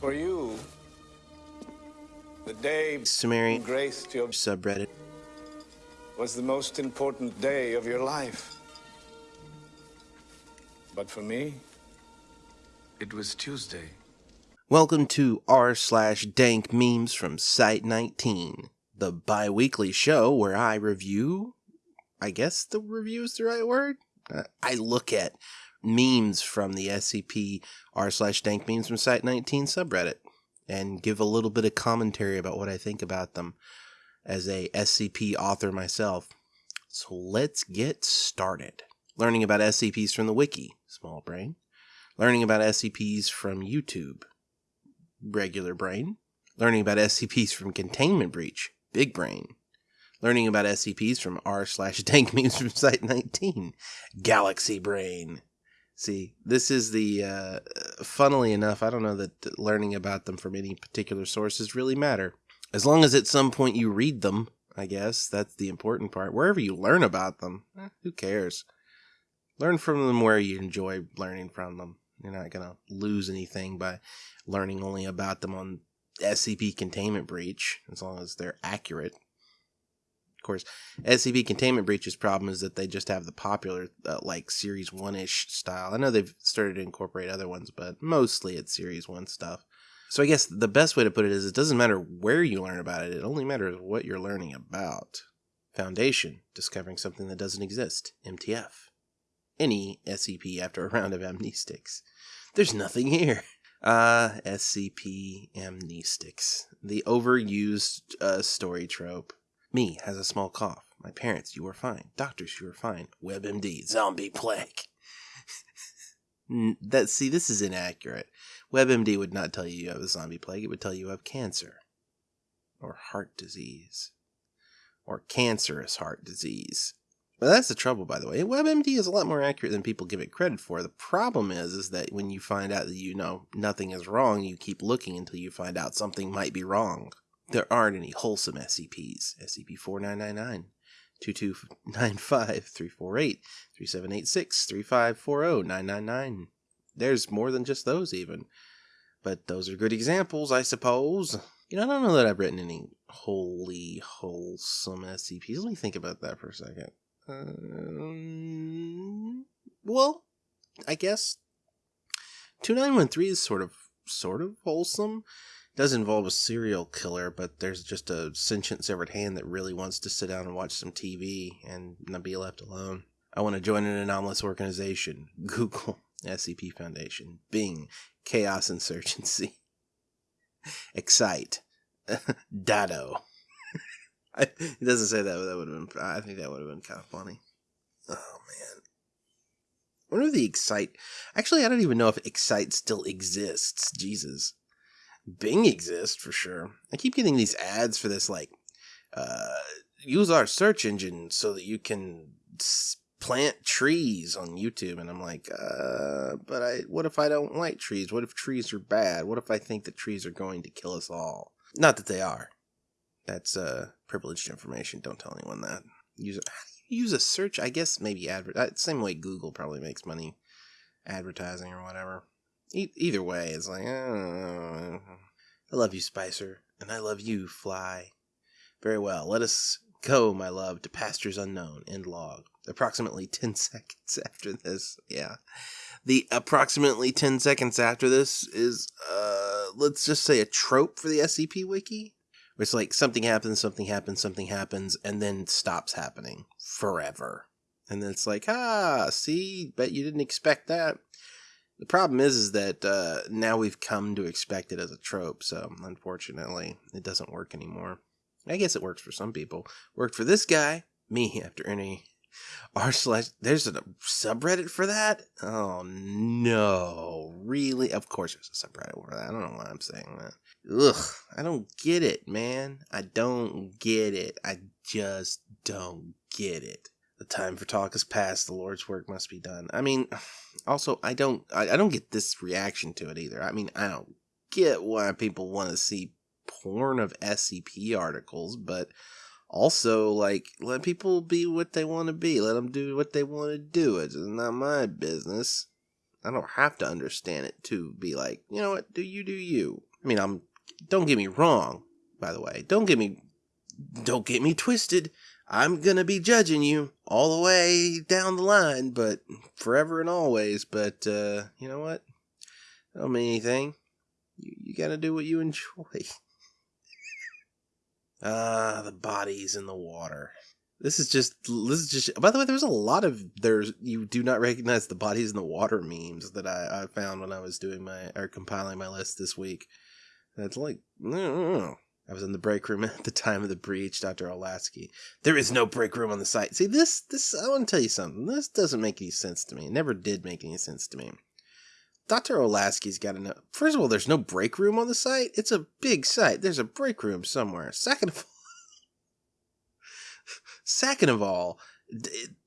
For you, the day Sumerian graced your subreddit. was the most important day of your life. But for me, it was Tuesday. Welcome to r slash dank memes from Site 19, the bi-weekly show where I review, I guess the review is the right word? I look at memes from the SCP r slash dank memes from Site 19 subreddit and give a little bit of commentary about what I think about them as a SCP author myself. So let's get started. Learning about SCPs from the wiki, small brain. Learning about SCPs from YouTube, regular brain. Learning about SCPs from Containment Breach, big brain. Learning about SCPs from r slash dank memes from Site 19, galaxy brain. See, this is the, uh, funnily enough, I don't know that learning about them from any particular sources really matter. As long as at some point you read them, I guess, that's the important part. Wherever you learn about them, eh, who cares? Learn from them where you enjoy learning from them. You're not going to lose anything by learning only about them on SCP Containment Breach, as long as they're accurate. Course, SCP Containment breaches problem is that they just have the popular, uh, like, Series 1 ish style. I know they've started to incorporate other ones, but mostly it's Series 1 stuff. So I guess the best way to put it is it doesn't matter where you learn about it, it only matters what you're learning about. Foundation, discovering something that doesn't exist. MTF. Any SCP after a round of amnestics. There's nothing here. Uh, SCP amnestics. The overused uh, story trope. Me has a small cough. My parents, you are fine. Doctors, you are fine. WebMD, zombie plague. That see, this is inaccurate. WebMD would not tell you you have a zombie plague. It would tell you you have cancer, or heart disease, or cancerous heart disease. Well, that's the trouble, by the way. WebMD is a lot more accurate than people give it credit for. The problem is, is that when you find out that you know nothing is wrong, you keep looking until you find out something might be wrong. There aren't any wholesome SCPs. SCP-4999, 2295, 348, 3786, 3540, 999. There's more than just those, even. But those are good examples, I suppose. You know, I don't know that I've written any wholly wholesome SCPs. Let me think about that for a second. Um, well, I guess 2913 is sort of sort of wholesome. Does involve a serial killer, but there's just a sentient severed hand that really wants to sit down and watch some TV and not be left alone. I want to join an anomalous organization. Google SCP Foundation. Bing Chaos Insurgency. Excite. Dado. it doesn't say that, but that would have been. I think that would have been kind of funny. Oh man. I wonder if the Excite. Actually, I don't even know if Excite still exists. Jesus. Bing exists for sure. I keep getting these ads for this, like, uh, use our search engine so that you can plant trees on YouTube. And I'm like, uh, but I, what if I don't like trees? What if trees are bad? What if I think that trees are going to kill us all? Not that they are. That's uh, privileged information. Don't tell anyone that. Use a, use a search. I guess maybe advert. Uh, same way Google probably makes money advertising or whatever. E- either way, it's like uh, I love you, Spicer, and I love you, Fly. Very well. Let us go, my love, to pastures unknown. End log. Approximately ten seconds after this, yeah. The approximately ten seconds after this is, uh, let's just say a trope for the SCP wiki it's like something happens, something happens, something happens, and then stops happening forever. And then it's like, ah, see, bet you didn't expect that. The problem is, is that uh, now we've come to expect it as a trope, so unfortunately, it doesn't work anymore. I guess it works for some people. Worked for this guy, me, after any r slash. There's a subreddit for that. Oh no, really? Of course, there's a subreddit for that. I don't know why I'm saying that. Ugh, I don't get it, man. I don't get it. I just don't get it. The time for talk has passed. The Lord's work must be done. I mean, also, I don't, I, I don't get this reaction to it either. I mean, I don't get why people want to see porn of SCP articles, but also, like, let people be what they want to be. Let them do what they want to do. It's not my business. I don't have to understand it to be like, you know what, do you do you. I mean, I'm don't get me wrong, by the way. Don't get me don't get me twisted. I'm gonna be judging you all the way down the line, but forever and always. But uh, you know what? don't mean anything. You, you gotta do what you enjoy. Ah, the bodies in the water. This is just this is just by the way, there's a lot of there's you do not recognize the bodies in the water memes that I, I found when I was doing my or compiling my list this week. It's like I was in the break room at the time of the breach, Dr. Olasky. There is no break room on the site. See, this this I want to tell you something. This doesn't make any sense to me. It never did make any sense to me. Dr. Olasky's got to know. First of all, there's no break room on the site. It's a big site. There's a break room somewhere. Second of all, Second of all,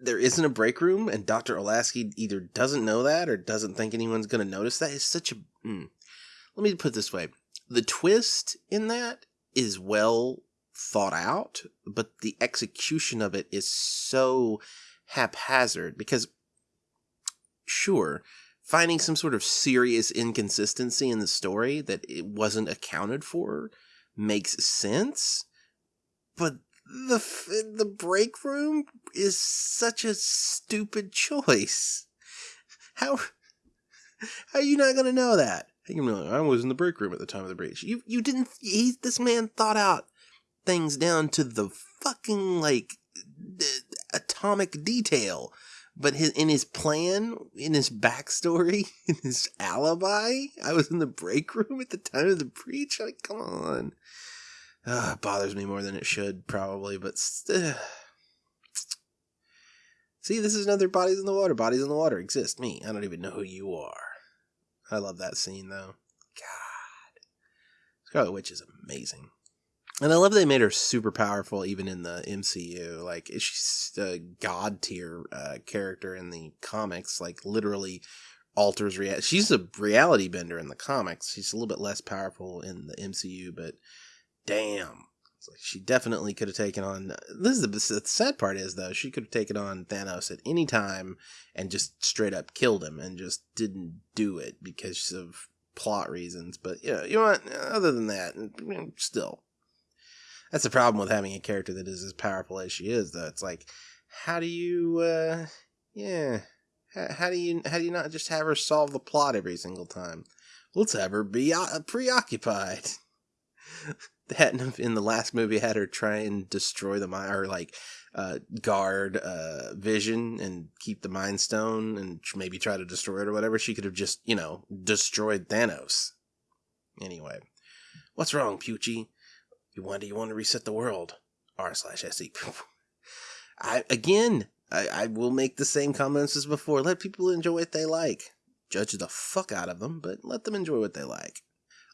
there isn't a break room, and Dr. Olasky either doesn't know that or doesn't think anyone's going to notice that. It's such a. Mm. Let me put it this way the twist in that is well thought out, but the execution of it is so haphazard because, sure, finding some sort of serious inconsistency in the story that it wasn't accounted for makes sense, but the the break room is such a stupid choice. How how are you not gonna know that? I was in the break room at the time of the breach. You you didn't. He this man thought out things down to the fucking like atomic detail. But his, in his plan, in his backstory, in his alibi, I was in the break room at the time of the breach. Like, come on. Uh, it bothers me more than it should, probably, but st- see, this is another bodies in the water. Bodies in the water exist. Me, I don't even know who you are. I love that scene though. God, Scarlet Witch is amazing, and I love they made her super powerful even in the MCU. Like she's a god tier uh, character in the comics. Like literally alters reality. She's a reality bender in the comics. She's a little bit less powerful in the MCU, but damn. Like she definitely could have taken on. This is the, the, sad part is though she could have taken on Thanos at any time and just straight up killed him and just didn't do it because of plot reasons. But yeah, you know what? Other than that, still, that's the problem with having a character that is as powerful as she is. Though it's like, how do you, uh, yeah, how, how do you how do you not just have her solve the plot every single time? Let's have her be uh, preoccupied. that in the last movie had her try and destroy the mind or like uh, guard uh, Vision and keep the Mind Stone and maybe try to destroy it or whatever. She could have just you know destroyed Thanos. Anyway, what's wrong, Pucci? You want you want to reset the world? R slash se. I again, I, I will make the same comments as before. Let people enjoy what they like. Judge the fuck out of them, but let them enjoy what they like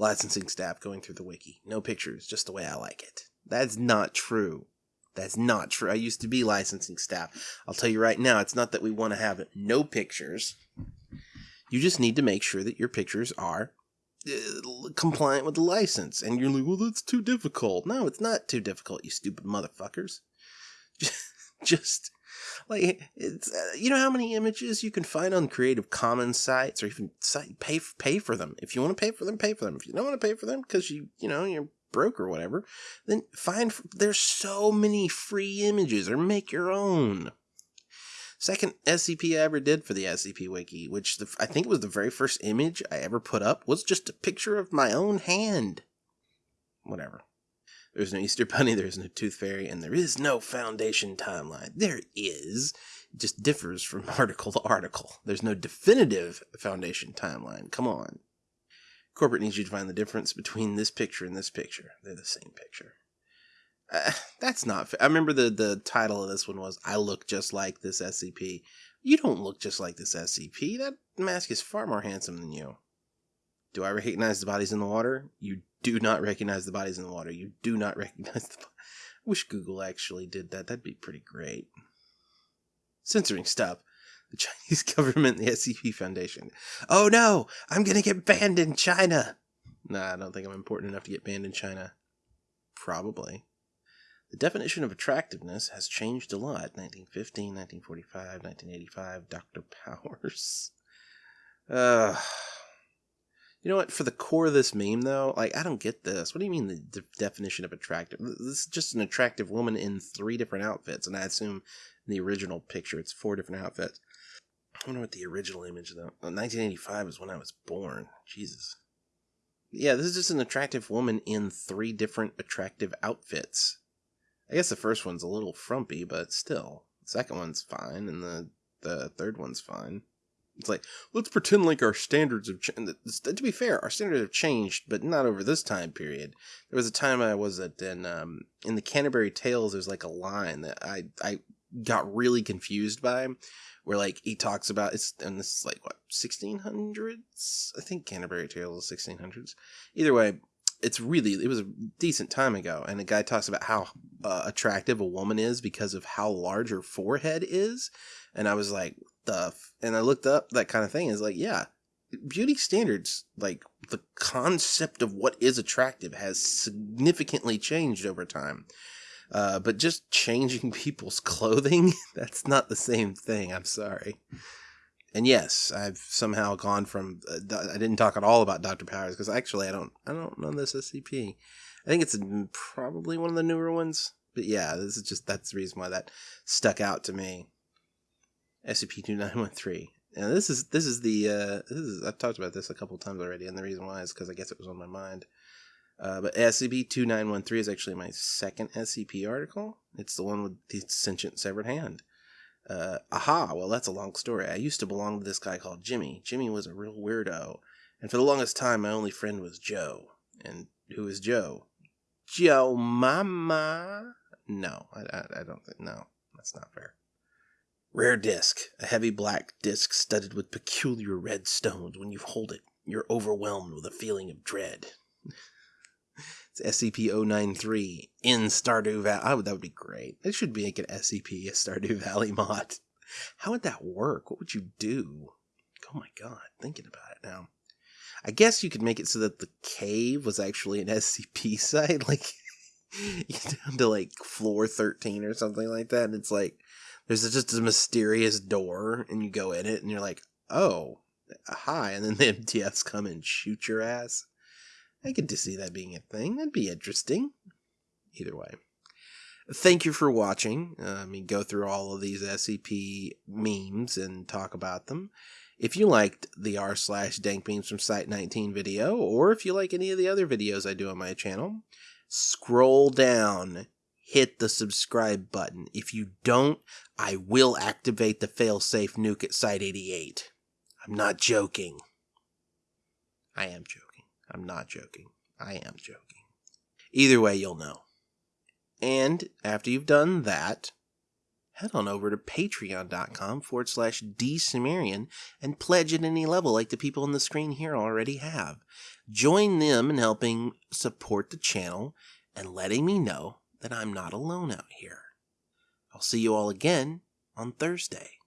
licensing staff going through the wiki. No pictures, just the way I like it. That's not true. That's not true. I used to be licensing staff. I'll tell you right now, it's not that we want to have no pictures. You just need to make sure that your pictures are uh, compliant with the license. And you're like, well, that's too difficult. No, it's not too difficult, you stupid motherfuckers. just like it's uh, you know how many images you can find on Creative Commons sites or even site pay pay for them. If you want to pay for them, pay for them. If you don't want to pay for them because you you know you're broke or whatever, then find there's so many free images or make your own. Second SCP I ever did for the SCP Wiki, which the, I think was the very first image I ever put up, was just a picture of my own hand. Whatever. There's no Easter Bunny, there's no Tooth Fairy, and there is no Foundation timeline. There is. Just differs from article to article. There's no definitive Foundation timeline. Come on. Corporate needs you to find the difference between this picture and this picture. They're the same picture. Uh, that's not fair. I remember the, the title of this one was I Look Just Like This SCP. You don't look just like this SCP. That mask is far more handsome than you. Do I recognize the bodies in the water? You do not recognize the bodies in the water. You do not recognize the. I wish Google actually did that. That'd be pretty great. Censoring stuff. The Chinese government, the SCP Foundation. Oh no, I'm gonna get banned in China. Nah, I don't think I'm important enough to get banned in China. Probably. The definition of attractiveness has changed a lot. 1915, 1945, 1985, Dr. Powers. Uh, you know what? For the core of this meme, though, like I don't get this. What do you mean the de- definition of attractive? This is just an attractive woman in three different outfits, and I assume in the original picture it's four different outfits. I wonder what the original image though. 1985 is when I was born. Jesus. Yeah, this is just an attractive woman in three different attractive outfits. I guess the first one's a little frumpy, but still. The second one's fine, and the the third one's fine. It's like let's pretend like our standards have changed. To be fair, our standards have changed, but not over this time period. There was a time I was at in um, in the Canterbury Tales. There's like a line that I I got really confused by, where like he talks about it's and this is like what 1600s. I think Canterbury Tales is 1600s. Either way, it's really it was a decent time ago, and the guy talks about how uh, attractive a woman is because of how large her forehead is, and I was like, stuff and I looked up that kind of thing is like, yeah, beauty standards, like the concept of what is attractive has significantly changed over time. Uh, but just changing people's clothing, that's not the same thing. I'm sorry. And yes, I've somehow gone from uh, I didn't talk at all about Dr. Powers because actually I don't I don't know this SCP. I think it's probably one of the newer ones. But yeah, this is just that's the reason why that stuck out to me. SCP-2913. And this is this is the uh, this is I've talked about this a couple times already, and the reason why is because I guess it was on my mind. Uh, but SCP-2913 is actually my second SCP article. It's the one with the sentient severed hand. Uh, aha, well that's a long story. I used to belong to this guy called Jimmy. Jimmy was a real weirdo, and for the longest time my only friend was Joe. And who is Joe? Joe Mama? No, I, I, I don't think. No, that's not fair. Rare disc, a heavy black disc studded with peculiar red stones. When you hold it, you're overwhelmed with a feeling of dread. it's SCP-093 in Stardew Valley. Oh, that would be great. It should make an SCP, a Stardew Valley mod. How would that work? What would you do? Oh my god, thinking about it now. I guess you could make it so that the cave was actually an SCP site, like you down to like floor 13 or something like that, and it's like there's just a mysterious door and you go in it and you're like, oh, hi. And then the MTFs come and shoot your ass. I get to see that being a thing. That'd be interesting. Either way. Thank you for watching. Uh, I mean, go through all of these SCP memes and talk about them. If you liked the r slash dank memes from Site 19 video, or if you like any of the other videos I do on my channel, scroll down hit the subscribe button. If you don't, I will activate the failsafe nuke at Site 88. I'm not joking. I am joking. I'm not joking. I am joking. Either way, you'll know. And after you've done that, head on over to patreon.com forward slash dsumerian and pledge at any level like the people on the screen here already have. Join them in helping support the channel and letting me know that I'm not alone out here. I'll see you all again on Thursday.